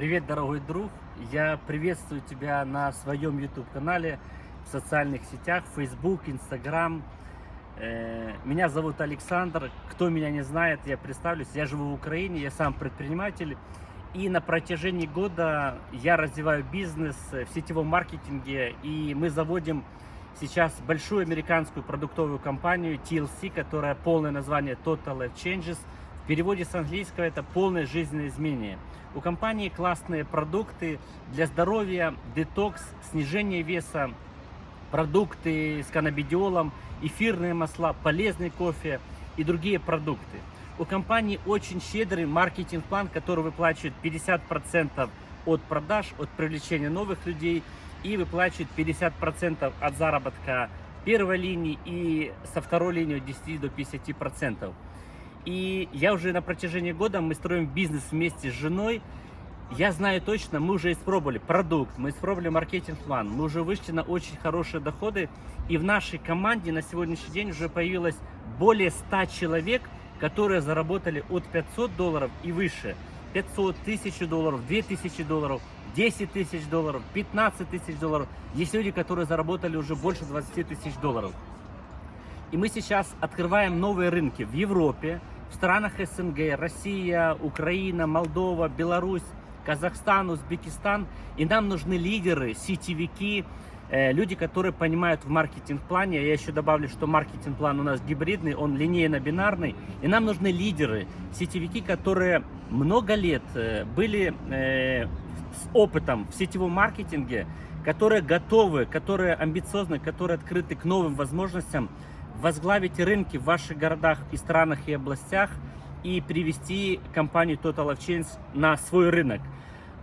Привет, дорогой друг! Я приветствую тебя на своем YouTube-канале, в социальных сетях, Facebook, Instagram. Э, Меня зовут Александр. Кто меня не знает, я представлюсь. Я живу в Украине, я сам предприниматель. И на протяжении года я развиваю бизнес в сетевом маркетинге. И мы заводим сейчас большую американскую продуктовую компанию TLC, которая полное название Total Life Changes. В переводе с английского это полное жизненное изменение. У компании классные продукты для здоровья, детокс, снижение веса, продукты с каннабидиолом, эфирные масла, полезный кофе и другие продукты. У компании очень щедрый маркетинг-план, который выплачивает 50% от продаж, от привлечения новых людей и выплачивает 50% от заработка первой линии и со второй линии от 10 до 50%. И я уже на протяжении года, мы строим бизнес вместе с женой. Я знаю точно, мы уже испробовали продукт, мы испробовали маркетинг-план, мы уже вышли на очень хорошие доходы. И в нашей команде на сегодняшний день уже появилось более 100 человек, которые заработали от 500 долларов и выше. 500, тысяч долларов, 2000 долларов, 10 тысяч долларов, 15 тысяч долларов. Есть люди, которые заработали уже больше 20 тысяч долларов. И мы сейчас открываем новые рынки в Европе, в странах СНГ, Россия, Украина, Молдова, Беларусь, Казахстан, Узбекистан. И нам нужны лидеры, сетевики, э, люди, которые понимают в маркетинг-плане. Я еще добавлю, что маркетинг-план у нас гибридный, он линейно-бинарный. И нам нужны лидеры, сетевики, которые много лет э, были э, с опытом в сетевом маркетинге, которые готовы, которые амбициозны, которые открыты к новым возможностям, возглавить рынки в ваших городах и странах и областях и привести компанию Total of Chains на свой рынок.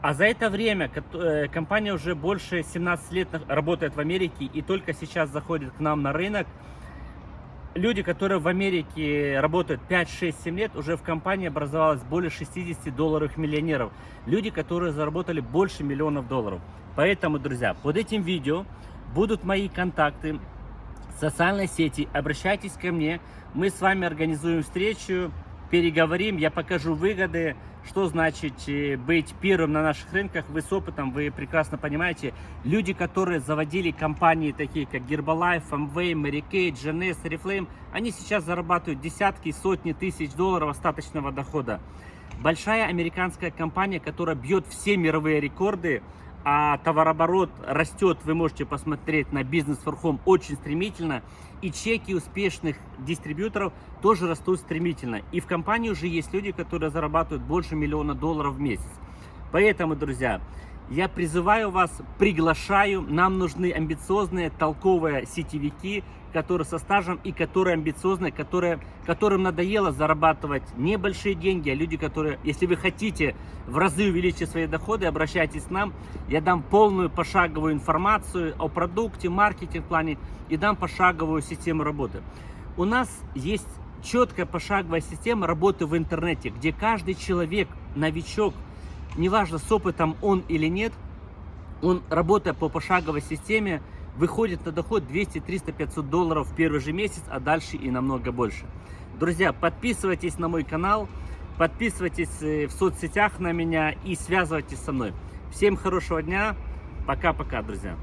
А за это время э, компания уже больше 17 лет работает в Америке и только сейчас заходит к нам на рынок. Люди, которые в Америке работают 5, 6, 7 лет, уже в компании образовалось более 60 долларовых миллионеров. Люди, которые заработали больше миллионов долларов. Поэтому, друзья, под этим видео будут мои контакты, социальной сети, обращайтесь ко мне, мы с вами организуем встречу, переговорим, я покажу выгоды, что значит э, быть первым на наших рынках, вы с опытом, вы прекрасно понимаете, люди, которые заводили компании такие, как Herbalife, Amway, Mary Kay, GNS, Oriflame, они сейчас зарабатывают десятки, сотни тысяч долларов остаточного дохода. Большая американская компания, которая бьет все мировые рекорды, а товарооборот растет, вы можете посмотреть на бизнес форхом очень стремительно, и чеки успешных дистрибьюторов тоже растут стремительно. И в компании уже есть люди, которые зарабатывают больше миллиона долларов в месяц. Поэтому, друзья, я призываю вас, приглашаю, нам нужны амбициозные, толковые сетевики, которые со стажем и которые амбициозные, которые, которым надоело зарабатывать небольшие деньги, а люди, которые, если вы хотите в разы увеличить свои доходы, обращайтесь к нам, я дам полную пошаговую информацию о продукте, маркетинг-плане и дам пошаговую систему работы. У нас есть четкая пошаговая система работы в интернете, где каждый человек, новичок, неважно с опытом он или нет, он, работая по пошаговой системе, выходит на доход 200, 300, 500 долларов в первый же месяц, а дальше и намного больше. Друзья, подписывайтесь на мой канал, подписывайтесь э, в соцсетях на меня и связывайтесь со мной. Всем хорошего дня, пока-пока, друзья.